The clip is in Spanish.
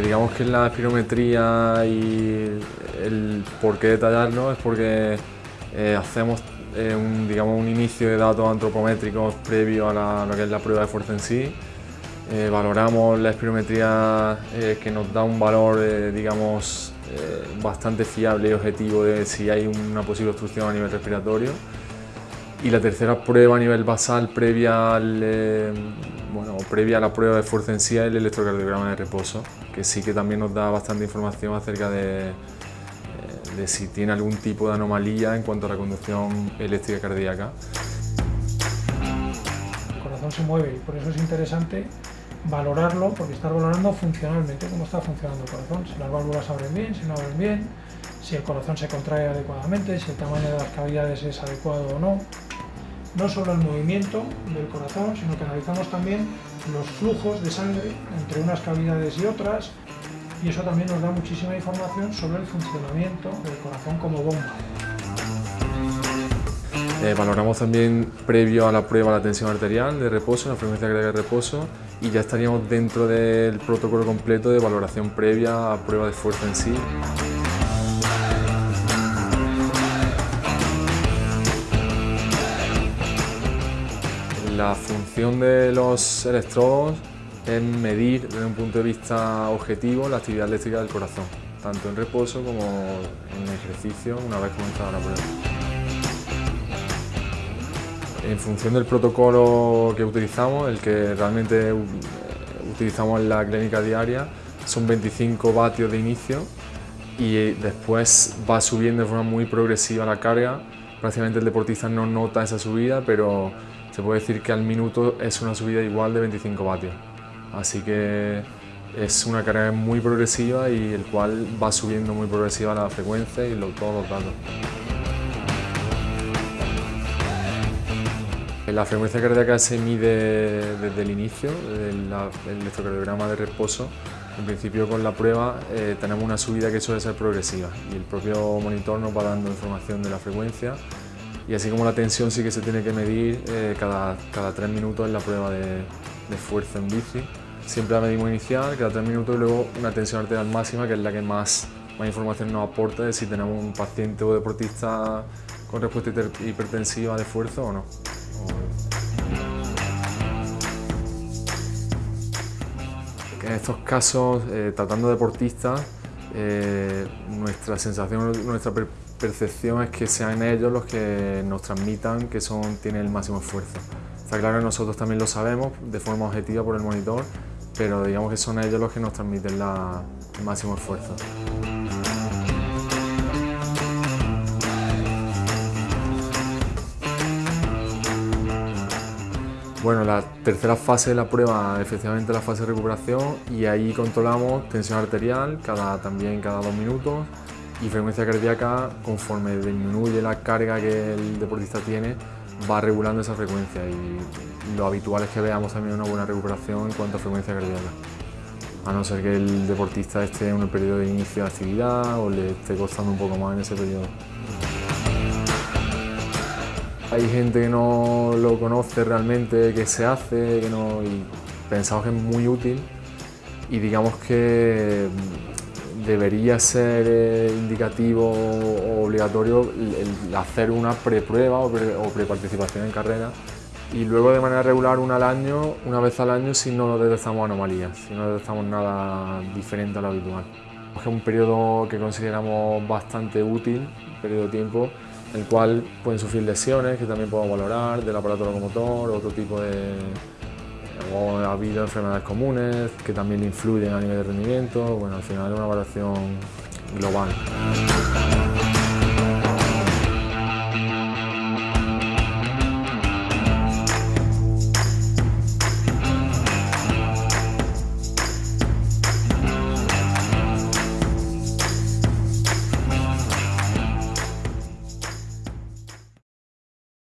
digamos que la espirometría y el por qué detallarlo es porque eh, hacemos eh, un, digamos, un inicio de datos antropométricos previo a lo que es la prueba de fuerza en sí. Eh, valoramos la espirometría que nos da un valor, digamos, bastante fiable y objetivo de si hay una posible obstrucción a nivel respiratorio. Y la tercera prueba a nivel basal previa, al, bueno, previa a la prueba de fuerza en sí es el electrocardiograma de reposo, que sí que también nos da bastante información acerca de, de si tiene algún tipo de anomalía en cuanto a la conducción eléctrica cardíaca. El corazón se mueve y por eso es interesante valorarlo, porque estar valorando funcionalmente cómo está funcionando el corazón, si las válvulas abren bien, si no abren bien, si el corazón se contrae adecuadamente, si el tamaño de las cavidades es adecuado o no. No solo el movimiento del corazón, sino que analizamos también los flujos de sangre entre unas cavidades y otras, y eso también nos da muchísima información sobre el funcionamiento del corazón como bomba. Eh, valoramos también previo a la prueba la tensión arterial de reposo, la frecuencia cardíaca de reposo y ya estaríamos dentro del protocolo completo de valoración previa a prueba de fuerza en sí. La función de los electrodos es medir desde un punto de vista objetivo la actividad eléctrica del corazón, tanto en reposo como en ejercicio una vez comenzada la prueba. En función del protocolo que utilizamos, el que realmente utilizamos en la clínica diaria, son 25 vatios de inicio y después va subiendo de forma muy progresiva la carga. Prácticamente el deportista no nota esa subida, pero se puede decir que al minuto es una subida igual de 25 vatios. Así que es una carga muy progresiva y el cual va subiendo muy progresiva la frecuencia y todos los datos. La frecuencia cardíaca se mide desde el inicio, del electrocardiograma de reposo. En principio con la prueba eh, tenemos una subida que suele ser progresiva y el propio monitor nos va dando información de la frecuencia y así como la tensión sí que se tiene que medir eh, cada, cada tres minutos en la prueba de, de fuerza en bici. Siempre la medimos inicial, cada tres minutos y luego una tensión arterial máxima, que es la que más, más información nos aporta de si tenemos un paciente o deportista con respuesta hipertensiva de esfuerzo o no. En estos casos, eh, tratando deportistas, eh, nuestra sensación, nuestra percepción es que sean ellos los que nos transmitan que son, tienen el máximo esfuerzo. Está claro que nosotros también lo sabemos de forma objetiva por el monitor, pero digamos que son ellos los que nos transmiten el máximo esfuerzo. Bueno, la tercera fase de la prueba, efectivamente la fase de recuperación y ahí controlamos tensión arterial cada, también cada dos minutos y frecuencia cardíaca conforme disminuye la carga que el deportista tiene va regulando esa frecuencia y lo habitual es que veamos también una buena recuperación en cuanto a frecuencia cardíaca. A no ser que el deportista esté en un periodo de inicio de actividad o le esté costando un poco más en ese periodo. Hay gente que no lo conoce realmente, que se hace, que no, y pensamos que es muy útil y digamos que debería ser eh, indicativo o obligatorio el, hacer una preprueba o, pre, o preparticipación en carrera y luego de manera regular una al año, una vez al año si no detectamos anomalías, si no detectamos nada diferente a lo habitual. Es un periodo que consideramos bastante útil, un periodo de tiempo, el cual pueden sufrir lesiones que también podemos valorar del aparato locomotor, otro tipo de... O ha habido enfermedades comunes que también influyen a nivel de rendimiento, bueno, al final es una evaluación global.